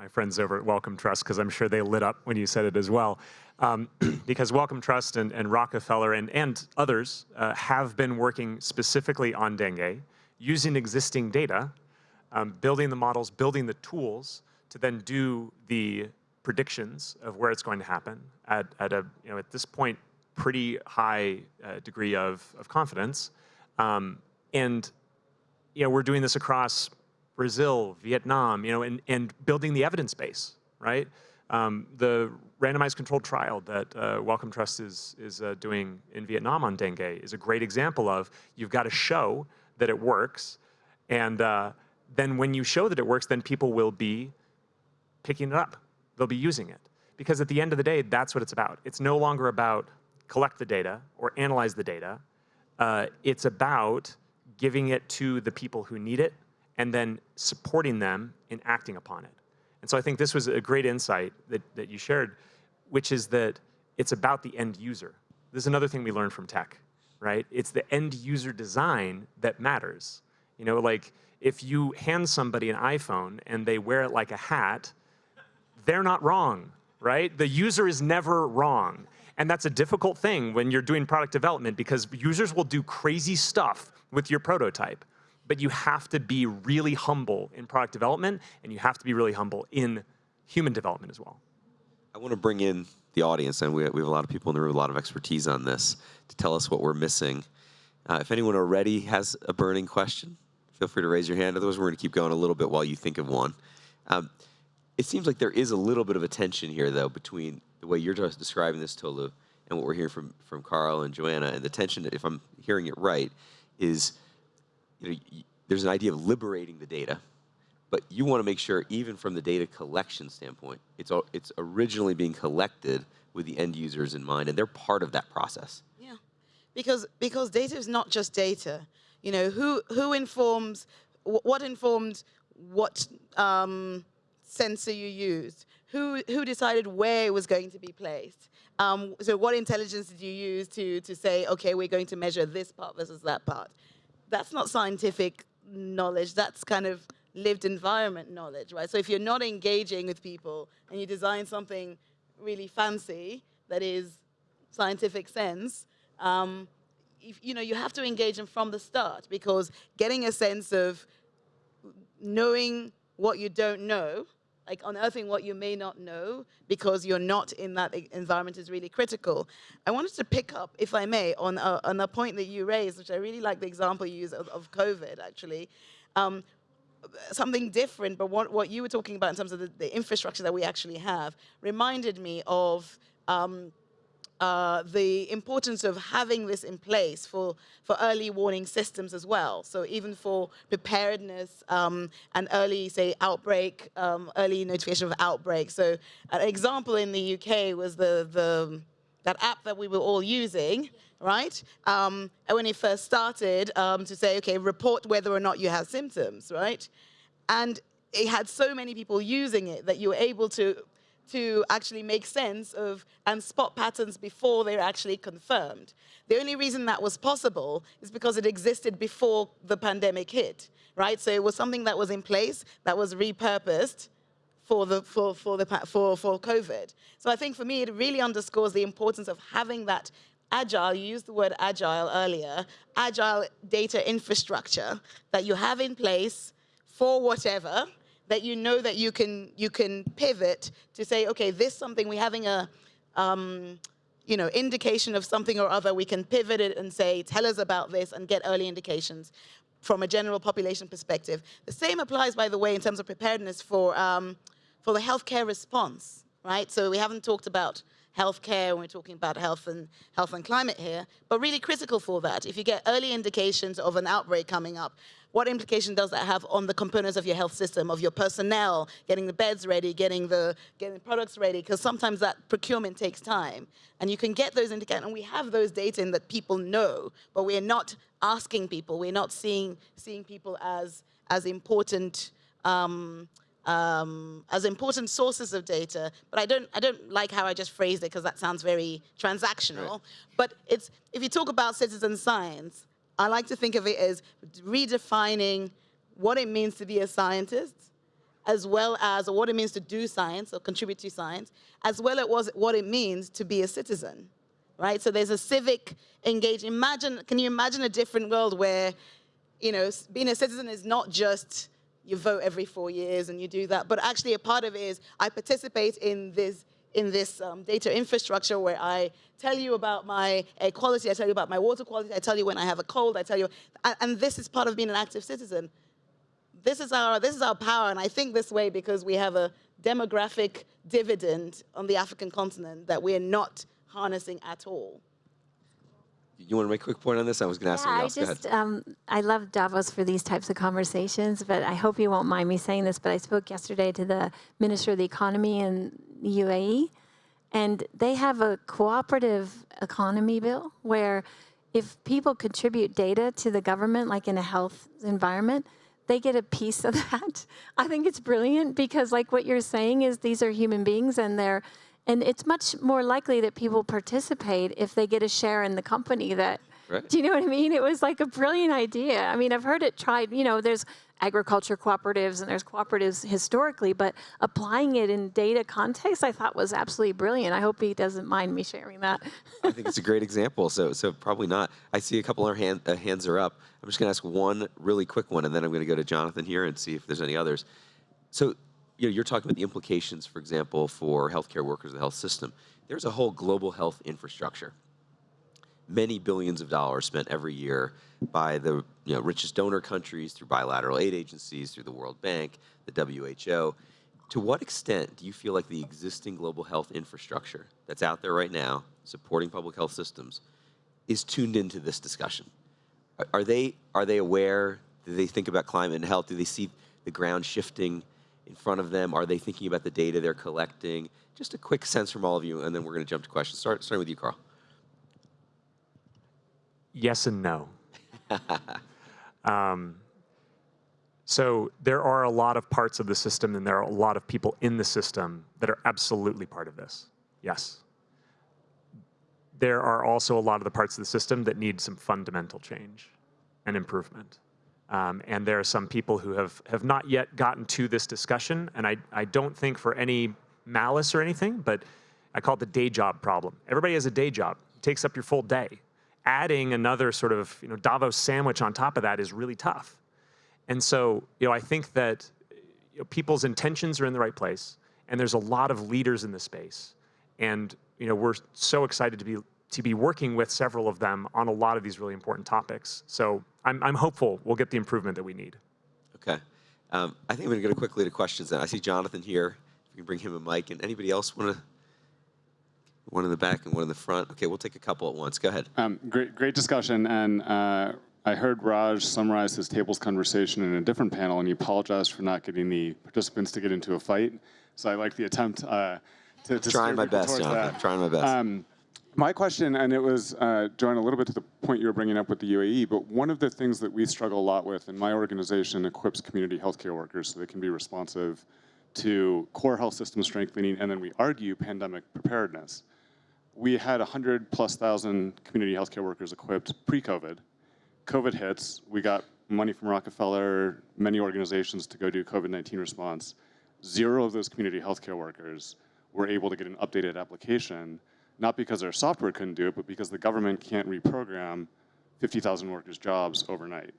C: my friends over at Wellcome Trust because I'm sure they lit up when you said it as well. Um, *clears throat* because Wellcome Trust and, and Rockefeller and, and others uh, have been working specifically on dengue using existing data, um, building the models, building the tools to then do the predictions of where it's going to happen at, at a, you know, at this point, pretty high uh, degree of, of confidence. Um, and, you know, we're doing this across Brazil, Vietnam, you know, and, and building the evidence base, right? Um, the randomized controlled trial that uh, Wellcome Trust is, is uh, doing in Vietnam on dengue is a great example of you've got to show that it works, and uh, then when you show that it works, then people will be picking it up. They'll be using it. Because at the end of the day, that's what it's about. It's no longer about collect the data or analyze the data. Uh, it's about giving it to the people who need it and then supporting them in acting upon it. And so I think this was a great insight that, that you shared, which is that it's about the end user. This is another thing we learned from tech, right? It's the end user design that matters. You know, like if you hand somebody an iPhone and they wear it like a hat, they're not wrong, right? The user is never wrong. And that's a difficult thing when you're doing product development because users will do crazy stuff with your prototype but you have to be really humble in product development, and you have to be really humble in human development as well.
B: I want to bring in the audience, and we, have a lot of people in the room, a lot of expertise on this, to tell us what we're missing. Uh, if anyone already has a burning question, feel free to raise your hand. Otherwise, we're going to keep going a little bit while you think of one. Um, it seems like there is a little bit of a tension here, though, between the way you're just describing this, Tolu, and what we're hearing from from Carl and Joanna, and the tension, if I'm hearing it right, is you know there's an idea of liberating the data, but you want to make sure, even from the data collection standpoint, it's al- it's originally being collected with the end users in mind, and they're part of that process.
E: Yeah, because because data is not just data. You know, who who informs what informed what um, sensor you used? Who who decided where it was going to be placed? Um, so what intelligence did you use to to say, okay, we're going to measure this part versus that part? That's not scientific knowledge. That's kind of lived environment knowledge, right? So if you're not engaging with people and you design something really fancy that is scientific sense, um, if, you know, you have to engage them from the start because getting a sense of knowing what you don't know, like unearthing what you may not know because you're not in that environment is really critical. I wanted to pick up, if I may, on a, on a point that you raised, which I really like the example you use of, of COVID, actually. Um, something different, but what, what you were talking about in terms of the, the infrastructure that we actually have reminded me of um, uh, the importance of having this in place for, for early warning systems as well. So even for preparedness um, and early, say, outbreak, um, early notification of outbreak. So an example in the UK was the, the that app that we were all using, right? Um, and when it first started um, to say, okay, report whether or not you have symptoms, right? And it had so many people using it that you were able to to actually make sense of and spot patterns before they're actually confirmed. The only reason that was possible is because it existed before the pandemic hit, right? So it was something that was in place that was repurposed for the for for the for for COVID. So I think for me it really underscores the importance of having that agile. You used the word agile earlier. Agile data infrastructure that you have in place for whatever that you know that you can you can pivot to say, okay, this something we're having a um, you know indication of something or other. We can pivot it and say, tell us about this and get early indications from a general population perspective. The same applies, by the way, in terms of preparedness for um, for the healthcare response, right? So we haven't talked about healthcare when we're talking about health and health and climate here, but really critical for that. If you get early indications of an outbreak coming up, what implication does that have on the components of your health system, of your personnel, getting the beds ready, getting the getting products ready? Because sometimes that procurement takes time, and you can get those indicators, and we have those data in that people know, but we're not asking people, we're not seeing seeing people as as important. Um, um, as important sources of data, but I don't, I don't like how I just phrased it because that sounds very transactional. But it's, if you talk about citizen science, I like to think of it as redefining what it means to be a scientist, as well as or what it means to do science or contribute to science, as well as what it means to be a citizen, right? So there's a civic engagement. Imagine, can you imagine a different world where, you know, being a citizen is not just you vote every four years and you do that, but actually a part of it is I participate in this in this um, data infrastructure where I tell you about my air quality, I tell you about my water quality, I tell you when I have a cold, I tell you, and, this is part of being an active citizen. This is our this is our power, and I think this way because we have a demographic dividend on the African continent that we are not harnessing at all.
B: You want to make a quick point on this? I was going to ask
F: Yeah,
B: somebody
F: I
B: else. Ahead.
F: just um, I love Davos for these types of conversations, but I hope you won't mind me saying this. But I spoke yesterday to the Minister of the Economy in the UAE, and they have a cooperative economy bill where if people contribute data to the government, like in a health environment, they get a piece of *laughs* that. I think it's brilliant because, like what you're saying, is these are human beings and they're and it's much more likely that people participate if they get a share in the company that
B: Right. *laughs*
F: do you know what I mean? It was like a brilliant idea. I mean, I've heard it tried, you know, there's agriculture cooperatives and there's cooperatives historically, but applying it in data context, I thought was absolutely brilliant. I hope he doesn't mind me sharing that.
B: I think it's a great example. So, so probably not. I see a couple of hand, uh, hands are up. I'm just going to ask one really quick one, and then I'm going to go to Jonathan here and see if there's any others. So, you know, you're talking about the implications, for example, for healthcare workers, the health system. There's a whole global health infrastructure. Many billions of dollars spent every year by the you know, richest donor countries through bilateral aid agencies, through the World Bank, the WHO. to what extent do you feel like the existing global health infrastructure that's out there right now, supporting public health systems, is tuned into this discussion? Are, are they are they aware? Do they think about climate and health? Do they see the ground shifting in front of them? Are they thinking about the data they're collecting? Just a quick sense from all of you, and then we're going to jump to questions. Start starting with you, Carl.
C: Yes and no. *laughs* um, so there are a lot of parts of the system and there are a lot of people in the system that are absolutely part of this. Yes. There are also a lot of the parts of the system that need some fundamental change and improvement. Um, and there are some people who have, have not yet gotten to this discussion, and I, I don't think for any malice or anything, but I call it the day job problem. Everybody has a day job. It takes up your full day. Adding another sort of you know, Davos sandwich on top of that is really tough. And so, you know, I think that you know, people's intentions are in the right place, and there's a lot of leaders in the space. And you know, we're so excited to be to be working with several of them on a lot of these really important topics. So I'm, I'm hopeful we'll get the improvement that we need.
B: Okay. Um, I think I'm going to go quickly to questions. Then I see Jonathan here. If you can bring him a mic, and anybody else want to? One in the back and one in the front. Okay, we'll take a couple at once. Go ahead.
G: Um, great, great discussion, and uh, I heard Raj summarize his tables conversation in a different panel, and he apologized for not getting the participants to get into a fight. So I like the attempt uh, to, to
B: trying my best,
G: towards
B: Jonathan.
G: that.
B: Trying my best.
G: Um, my question, and it was, uh, Joanne, a little bit to the point you were bringing up with the UAE, but one of the things that we struggle a lot with, and my organization equips community healthcare workers so they can be responsive to core health system strengthening, and then we argue pandemic preparedness. We had 100 plus thousand community healthcare workers equipped pre-COVID. COVID hits, we got money from Rockefeller, many organizations to go do COVID-19 response. Zero of those community healthcare workers were able to get an updated application, not because our software couldn't do it, but because the government can't reprogram 50,000 workers' jobs overnight.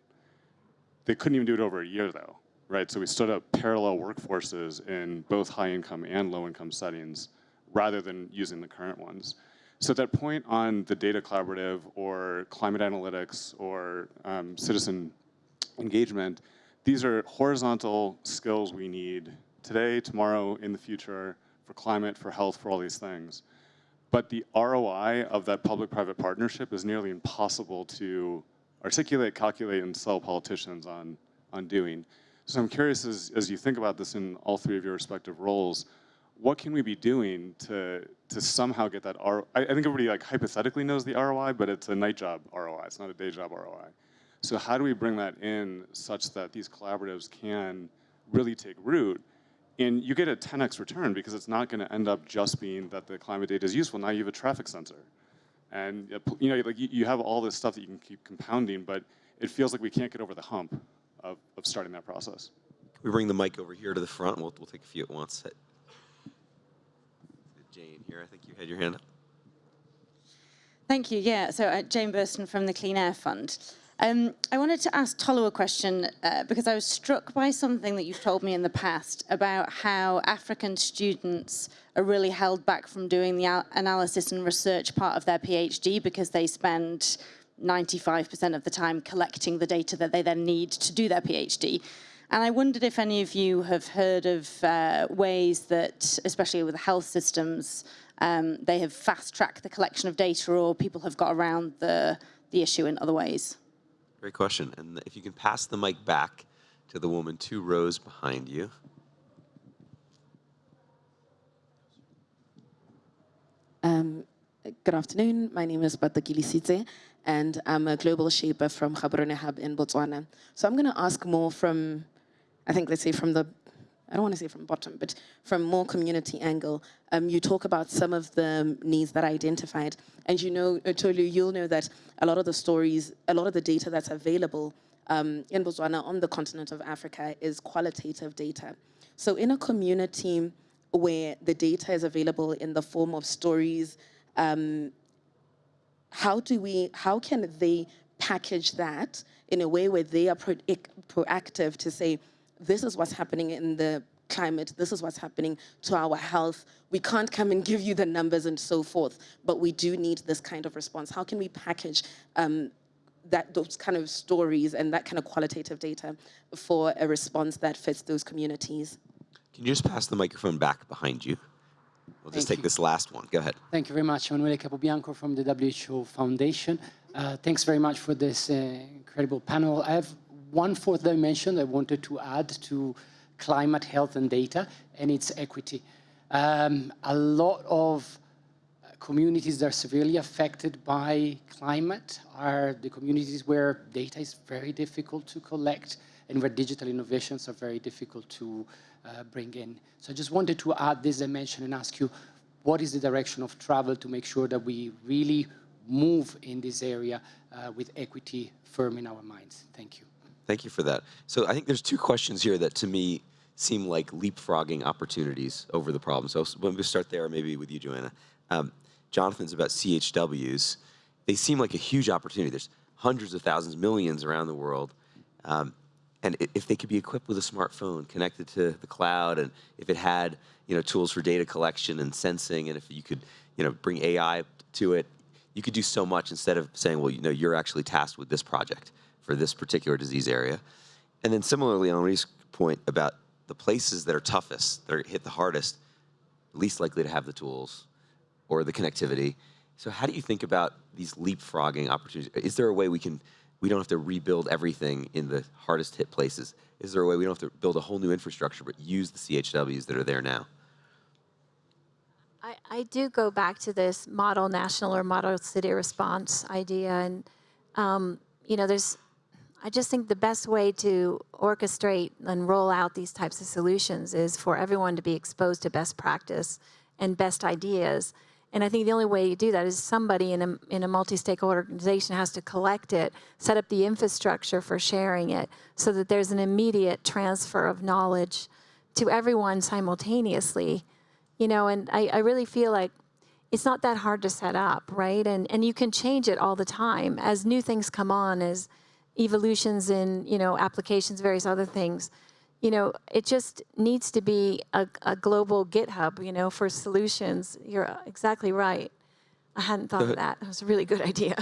G: They couldn't even do it over a year though, right? So we stood up parallel workforces in both high income and low income settings rather than using the current ones. So that point on the data collaborative or climate analytics or um, citizen engagement, these are horizontal skills we need today, tomorrow, in the future, for climate, for health, for all these things. But the ROI of that public-private partnership is nearly impossible to articulate, calculate, and sell politicians on, on doing. So I'm curious, as, as you think about this in all three of your respective roles, what can we be doing to, to somehow get that ROI? I, I think everybody like hypothetically knows the ROI, but it's a night job ROI, it's not a day job ROI. So how do we bring that in such that these collaboratives can really take root and you get a 10x return because it's not going to end up just being that the climate data is useful. Now you have a traffic sensor. And uh, you know, like you, you have all this stuff that you can keep compounding, but it feels like we can't get over the hump of, of starting that process.
B: We bring the mic over here to the front? We'll, we'll take a few at once. Jane here, I think you had your hand up.
H: Thank you. Yeah, so uh, Jane Burston from the Clean Air Fund. Um, I wanted to ask Tolu a question uh, because I was struck by something that you've told me in the past about how African students are really held back from doing the analysis and research part of their PhD because they spend 95% of the time collecting the data that they then need to do their PhD. And I wondered if any of you have heard of uh, ways that, especially with health systems, um, they have fast-tracked the collection of data or people have got around the, the issue in other ways.
B: Great question. And if you can pass the mic back to the woman two rows behind you.
I: Um, good afternoon. My name is Batakili Sitze, and I'm a global shaper from Gaborone Hub in Botswana. So I'm going to ask more from, I think, let's say from the, I don't want to say from bottom, but from more community angle. Um, you talk about some of the needs that I identified, and you know, Tolu, you'll know that a lot of the stories, a lot of the data that's available um, in Botswana on the continent of Africa is qualitative data. So in a community where the data is available in the form of stories, um, how do we, how can they package that in a way where they are pro proactive to say, this is what's happening in the climate, this is what's happening to our health. We can't come and give you the numbers and so forth, but we do need this kind of response. How can we package um, that those kind of stories and that kind of qualitative data for a response that fits those communities?
B: Can you just pass the microphone back behind you? We'll just take
J: you.
B: this last one. Go ahead.
J: Thank you very much. Emanuele Capobianco from the WHO Foundation. Uh, thanks very much for this uh, incredible panel. I have one fourth dimension I wanted to add to climate, health, and data, and it's equity. Um, a lot of communities that are severely affected by climate are the communities where data is very difficult to collect and where digital innovations are very difficult to uh, bring in. So I just wanted to add this dimension and ask you, what is the direction of travel to make sure that we really move in this area uh, with equity firm in our minds? Thank you.
B: Thank you for that. So I think there's two questions here that to me seem like leapfrogging opportunities over the problem. So let me start there, maybe with you, Joanna. Um, Jonathan's about CHWs. They seem like a huge opportunity. There's hundreds of thousands, millions around the world. Um, and if they could be equipped with a smartphone connected to the cloud, and if it had you know tools for data collection and sensing, and if you could you know bring AI to it, you could do so much instead of saying, well, you know, you're actually tasked with this project for this particular disease area. And then similarly, on Henri's point about the places that are toughest, that are hit the hardest, least likely to have the tools or the connectivity. So how do you think about these leapfrogging opportunities? Is there a way we can, we don't have to rebuild everything in the hardest hit places? Is there a way we don't have to build a whole new infrastructure, but use the CHWs that are there now?
D: I, I do go back to this model national or model city response idea. And, um, you know, there's, I just think the best way to orchestrate and roll out these types of solutions is for everyone to be exposed to best practice and best ideas. And I think the only way you do that is somebody in a, in a multi-stakeholder organization has to collect it, set up the infrastructure for sharing it so that there's an immediate transfer of knowledge to everyone simultaneously you know, and I, I really feel like it's not that hard to set up, right? And and you can change it all the time as new things come on, as evolutions in you know applications, various other things. You know, it just needs to be a, a global GitHub, you know, for solutions. You're exactly right. I hadn't thought of that. That was a really good idea.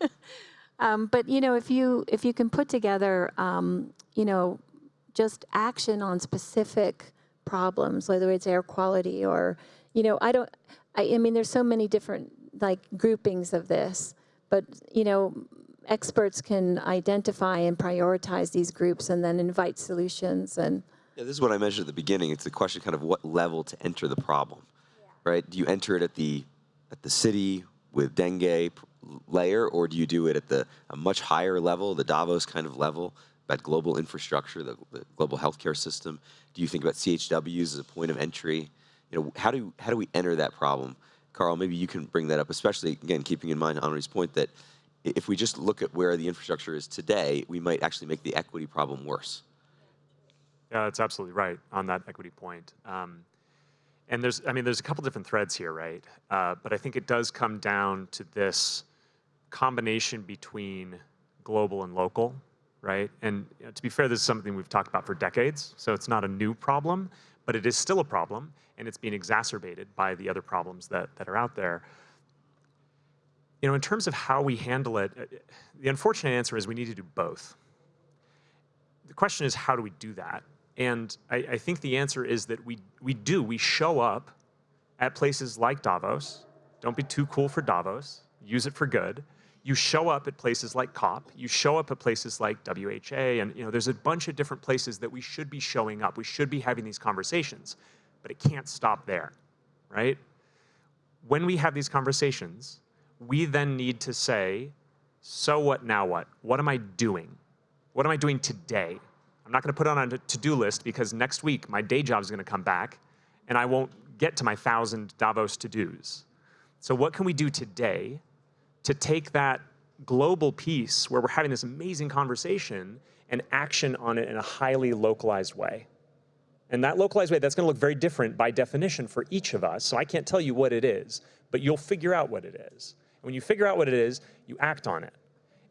D: *laughs* um, but you know, if you if you can put together, um, you know, just action on specific problems, whether it's air quality or, you know, I don't, I, I mean, there's so many different like groupings of this, but, you know, experts can identify and prioritize these groups and then invite solutions and,
B: Yeah, this is what I mentioned at the beginning. It's the question kind of what level to enter the problem, right? Do you enter it at the at the city with dengue layer, or do you do it at the a much higher level, the Davos kind of level, about global infrastructure, the, the global healthcare system? Do you think about CHWs as a point of entry? You know, how do how do we enter that problem? Carl, maybe you can bring that up, especially again keeping in mind Henri's point that if we just look at where the infrastructure is today, we might actually make the equity problem worse.
C: Yeah, that's absolutely right on that equity point. Um, and there's, I mean, there's a couple different threads here, right? Uh, but I think it does come down to this combination between global and local, right? And you know, to be fair, this is something we've talked about for decades, so it's not a new problem, but it is still a problem, and it's being exacerbated by the other problems that, that are out there. You know, in terms of how we handle it, uh, the unfortunate answer is we need to do both the question is how do we do that? And I, I think the answer is that we, we do. We show up at places like Davos. Don't be too cool for Davos. Use it for good. You show up at places like COP. You show up at places like WHA. And you know, there's a bunch of different places that we should be showing up. We should be having these conversations. But it can't stop there, right? When we have these conversations, we then need to say, so what, now what? What am I doing? What am I doing today? I'm not going to put it on a to-do list because next week my day job is going to come back and I won't get to my thousand Davos to-dos. So what can we do today to take that global piece where we're having this amazing conversation and action on it in a highly localized way? And that localized way, that's going to look very different by definition for each of us. So I can't tell you what it is, but you'll figure out what it is. When you figure out what it is, you act on it.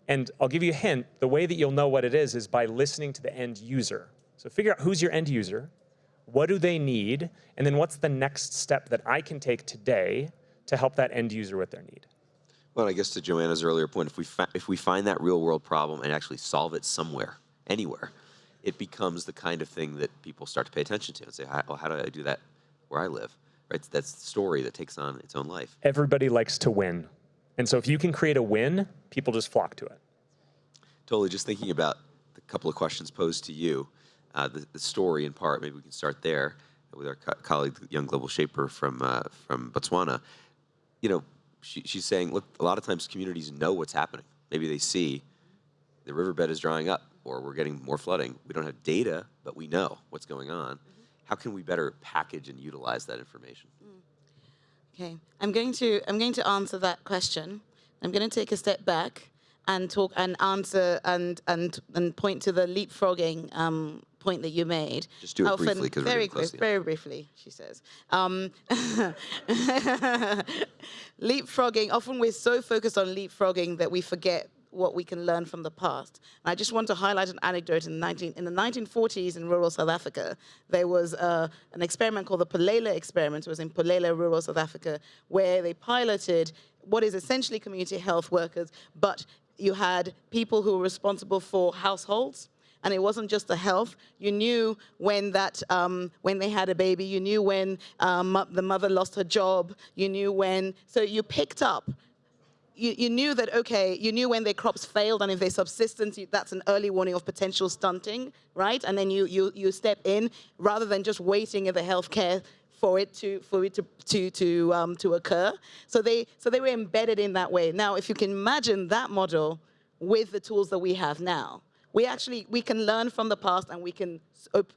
C: And I'll give you a hint, the way that you'll know what it is is by listening to the end user. So figure out who's your end user, what do they need, and then what's the next step that I can take today to help that end user with their need.
B: Well, I guess to Joanna's earlier point, if we if we find that real world problem and actually solve it somewhere, anywhere, it becomes the kind of thing that people start to pay attention to and say, how, well, how do I do that where I live? Right? That's the story that takes on its own life.
C: Everybody likes to win. And so if you can create a win, people just flock to it.
B: Totally. Just thinking about the couple of questions posed to you, uh, the, the story in part, maybe we can start there with our co colleague, young global shaper from, uh, from Botswana. You know, she, she's saying, look, a lot of times communities know what's happening. Maybe they see the riverbed is drying up or we're getting more flooding. We don't have data, but we know what's going on. How can we better package and utilize that information?
E: Okay, I'm going to I'm going to answer that question. I'm going to take a step back and talk and answer and and and point to the leapfrogging um, point that you made.
B: Just do it briefly, 'cause we're
E: very
B: close
E: quick,
B: to the end.
E: very briefly, she says. Um, *laughs* leapfrogging. Often we're so focused on leapfrogging that we forget what we can learn from the past. And I just want to highlight an anecdote in the 19 in the 1940s in rural South Africa. There was uh, an experiment called the Pholela experiment. It was in Pholela, rural South Africa, where they piloted what is essentially community health workers, but you had people who were responsible for households and it wasn't just the health. You knew when that um, when they had a baby. You knew when um, the mother lost her job. You knew when. So you picked up. You, you knew that okay. You knew when their crops failed, and if they subsistence, you, that's an early warning of potential stunting, right? And then you you you step in rather than just waiting in the healthcare for it to for it to to to um, to occur. So they so they were embedded in that way. Now, if you can imagine that model with the tools that we have now, we actually we can learn from the past and we can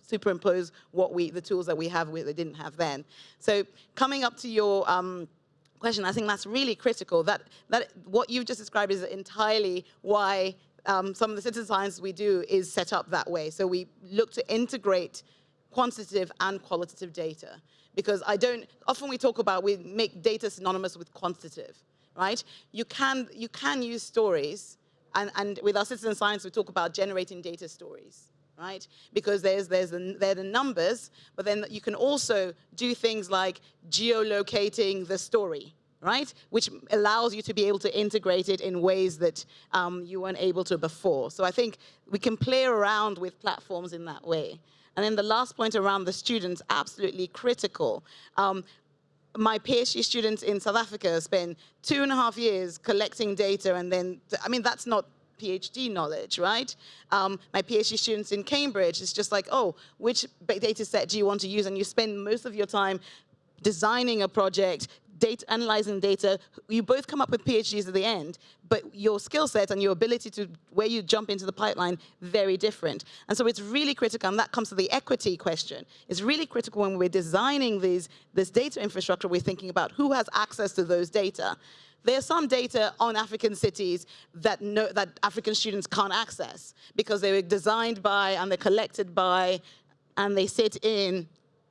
E: superimpose what we the tools that we have we, they didn't have then. So coming up to your um, question, I think that's really critical. That that what you've just described is entirely why um, some of the citizen science we do is set up that way. So we look to integrate quantitative and qualitative data because I don't often we talk about we make data synonymous with quantitative, right? You can you can use stories and, and with our citizen science, we talk about generating data stories, right? Because there's, there's the, there are the numbers, but then you can also do things like geolocating the story, right? Which allows you to be able to integrate it in ways that um, you weren't able to before. So I think we can play around with platforms in that way. And then the last point around the students, absolutely critical. Um, my PhD students in South Africa spend two and a half years collecting data and then, I mean, that's not PhD knowledge, right? Um, my PhD students in Cambridge, it's just like, oh, which data set do you want to use? And you spend most of your time designing a project, data, analyzing data. You both come up with PhDs at the end, but your skill set and your ability to where you jump into the pipeline, very different. And so it's really critical, and that comes to the equity question. It's really critical when we're designing these, this data infrastructure, we're thinking about who has access to those data. There's some data on African cities that, no, that African students can't access because they were designed by and they're collected by and they sit in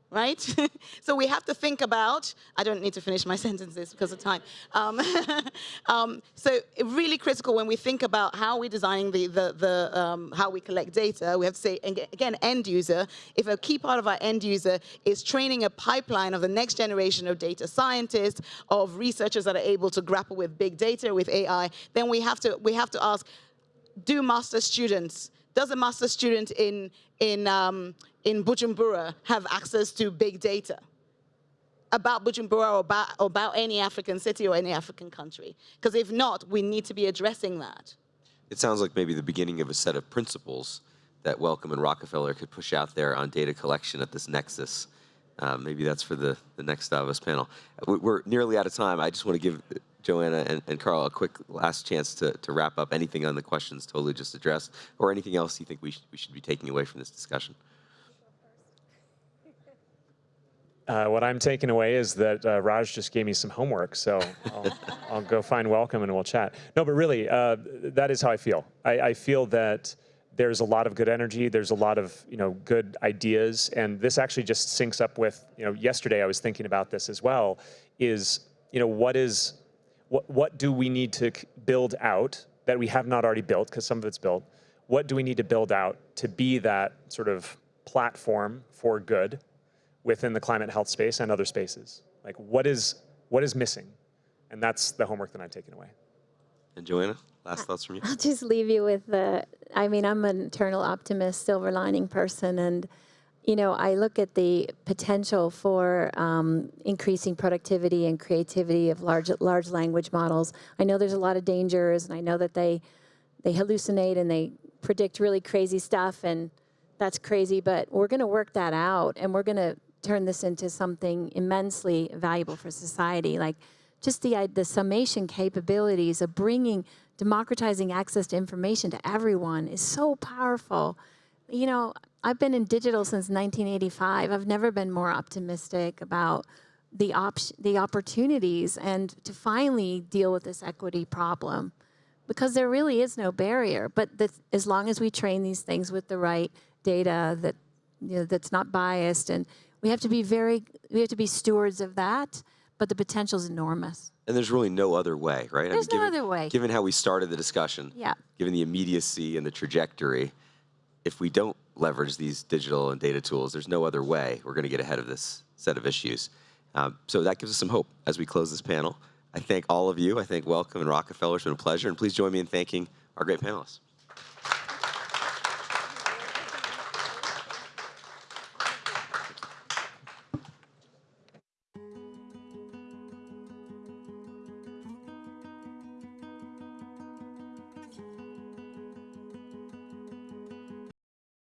E: right? *laughs* so we have to think about, I don't need to finish my *laughs* sentences because of time. Um, *laughs* um, so really critical when we think about how we're designing the, the, the um, how we collect data, we have to say, again, end user, if a key part of our end user is training a pipeline of the next generation of data scientists, of researchers that are able to grapple with big data, with AI, then we have to, we have to ask, do master students, does a master student in, in, um, in Bujumbura have access to big data about Bujumbura or about, or about any African city or any African country? Because if not, we need to be addressing that.
B: It sounds like maybe the beginning of a set of principles that Wellcome and Rockefeller could push out there on data collection at this nexus. Uh, maybe that's for the, the next Davos panel. We- We're nearly out of time. I just want to give Joanna and, and Carl a quick last chance to, to wrap up anything on the questions totally just addressed or anything else you think we, sh- we should be taking away from this discussion.
C: Uh, what I'm taking away is that uh, Raj just gave me some homework, so I'll, *laughs* I'll go find Wellcome and we'll chat. No, but really, uh, that is how I feel. I, I feel that there's a lot of good energy. There's a lot of you know good ideas, and this actually just syncs up with you know yesterday I was thinking about this as well. Is you know what is what what do we need to build out that we have not already built because some of it's built. What do we need to build out to be that sort of platform for good? Within the climate health space and other spaces. Like what is what is missing? And that's the homework that I'm taking away.
B: And Joanna, last thoughts from you?
D: I'll just leave you with the. I mean, I'm an eternal optimist, silver lining person, and you know, I look at the potential for um, increasing productivity and creativity of large large language models. I know there's a lot of dangers, and I know that they they hallucinate and they predict really crazy stuff, and that's crazy. But we're going to work that out, and we're going to turn this into something immensely valuable for society. Like just the the summation capabilities of bringing democratizing access to information to everyone is so powerful. You know, I've been in digital since 1985. I've never been more optimistic about the op- the opportunities and to finally deal with this equity problem because there really is no barrier. But that as long as we train these things with the right data that you know, that's not biased, and we have to be very we have to be stewards of that. But the potential is enormous.
B: And there's really no other way, right? I
D: There's no
B: given,
D: other way.
B: Given how we started the discussion,
D: Yeah.
B: given the immediacy and the trajectory, if we don't leverage these digital and data tools, there's no other way we're going to get ahead of this set of issues. Um, so that gives us some hope as we close this panel. I thank all of you. I thank Wellcome and Rockefeller. It's been a pleasure. And please join me in thanking our great panelists.